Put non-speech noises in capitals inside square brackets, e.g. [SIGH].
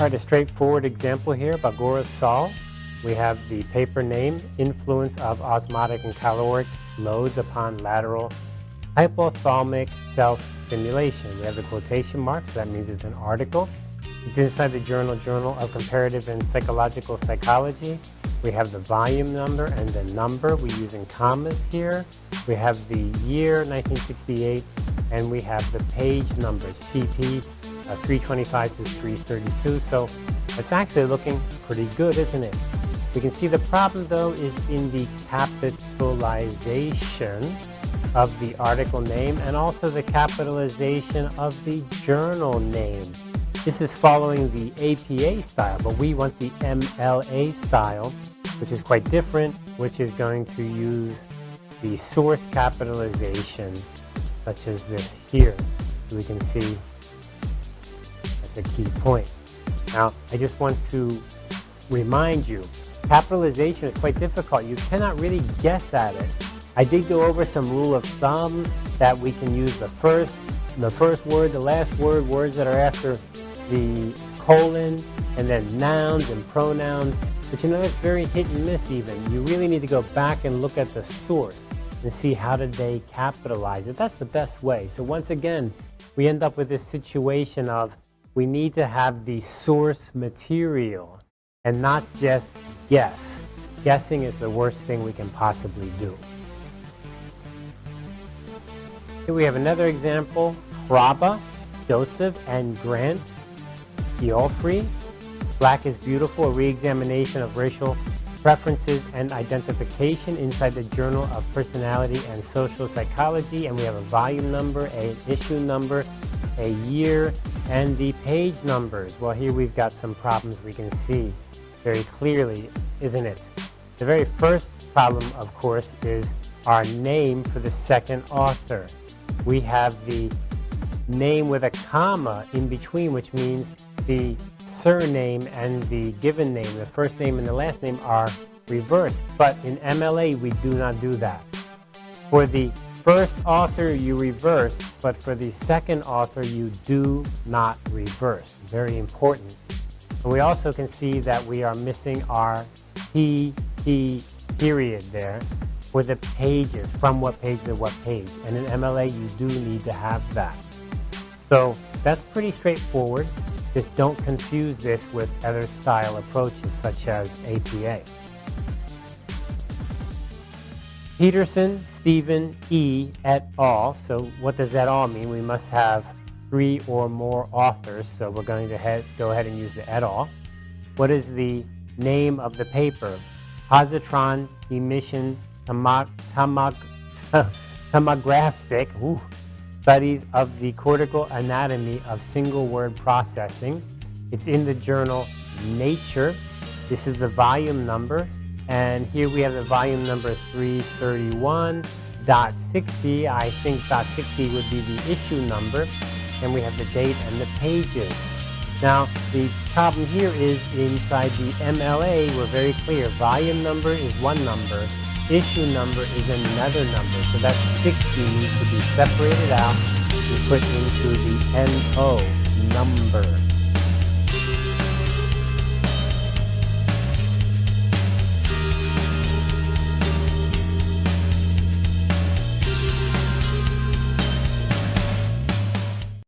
All right, a straightforward example here, Bagora Sol. We have the paper name, influence of osmotic and caloric loads upon lateral hypothalamic self-stimulation. We have the quotation marks, so that means it's an article. It's inside the journal, Journal of Comparative and Physiological Psychology. We have the volume number and the number. We're using commas here. We have the year, 1968, and we have the page numbers, PP uh, 325 to 332. So it's actually looking pretty good, isn't it? We can see the problem, though, is in the capitalization of the article name and also the capitalization of the journal name. This is following the APA style, but we want the MLA style, which is quite different, which is going to use the source capitalization, such as this here. We can see a key point. Now, I just want to remind you, capitalization is quite difficult. You cannot really guess at it. I did go over some rule of thumb that we can use the first, the first word, the last word, words that are after the colon, and then nouns and pronouns. But you know, it's very hit and miss even. You really need to go back and look at the source and see how did they capitalize it. That's the best way. So once again, we end up with this situation of we need to have the source material and not just guess. Guessing is the worst thing we can possibly do. Here we have another example, Hraba, Joseph, and Grant Geoffrey. Black is Beautiful, a re-examination of racial preferences and identification inside the Journal of Personality and Social Psychology. And we have a volume number, an issue number, a year, and the page numbers. Well, here we've got some problems we can see very clearly, isn't it? The very first problem, of course, is our name for the second author. We have the name with a comma in between, which means the surname and the given name, the first name and the last name are reversed. But in MLA, we do not do that. For the first author, you reverse, but for the second author, you do not reverse. Very important. And we also can see that we are missing our P, P period there for the pages, from what page to what page. And in MLA, you do need to have that. So that's pretty straightforward. Just don't confuse this with other style approaches such as APA. Petersen, Steven, E. et al. So what does that all mean? We must have three or more authors. So we're going to head, go ahead and use the et al. What is the name of the paper? Positron emission tomog tomographic. [LAUGHS] Ooh, Studies of the Cortical Anatomy of Single Word Processing. It's in the journal Nature. This is the volume number. And here we have the volume number 331.60. I think dot .60 would be the issue number. And we have the date and the pages. Now, the problem here is inside the MLA, we're very clear. Volume number is one number issue number is another number. So that 60 needs to be separated out and put into the NO number.